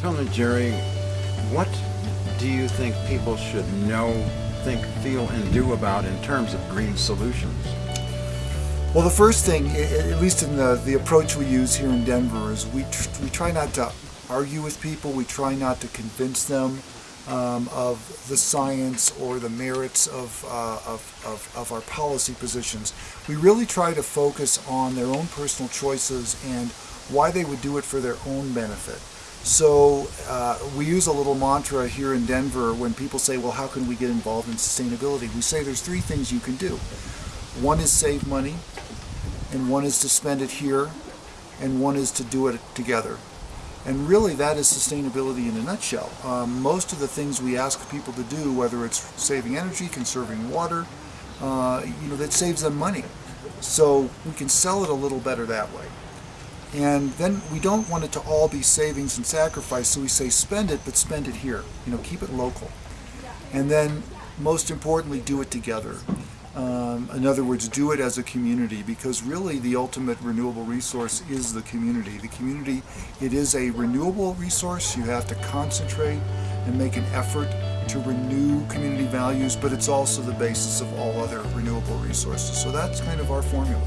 Tell me, Jerry, what do you think people should know, think, feel, and do about in terms of green solutions? Well, the first thing, at least in the, the approach we use here in Denver, is we, tr we try not to argue with people. We try not to convince them um, of the science or the merits of, uh, of, of, of, our policy positions. We really try to focus on their own personal choices and why they would do it for their own benefit. So uh, we use a little mantra here in Denver when people say, well, how can we get involved in sustainability? We say there's three things you can do. One is save money, and one is to spend it here, and one is to do it together. And really that is sustainability in a nutshell. Um, most of the things we ask people to do, whether it's saving energy, conserving water, uh, you know, that saves them money. So we can sell it a little better that way. And then we don't want it to all be savings and sacrifice, so we say spend it, but spend it here. You know, keep it local. And then most importantly, do it together. Um, in other words, do it as a community because really the ultimate renewable resource is the community. The community, it is a renewable resource. You have to concentrate and make an effort to renew community values, but it's also the basis of all other renewable resources. So that's kind of our formula.